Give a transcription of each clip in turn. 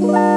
Bye.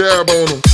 Dab on them.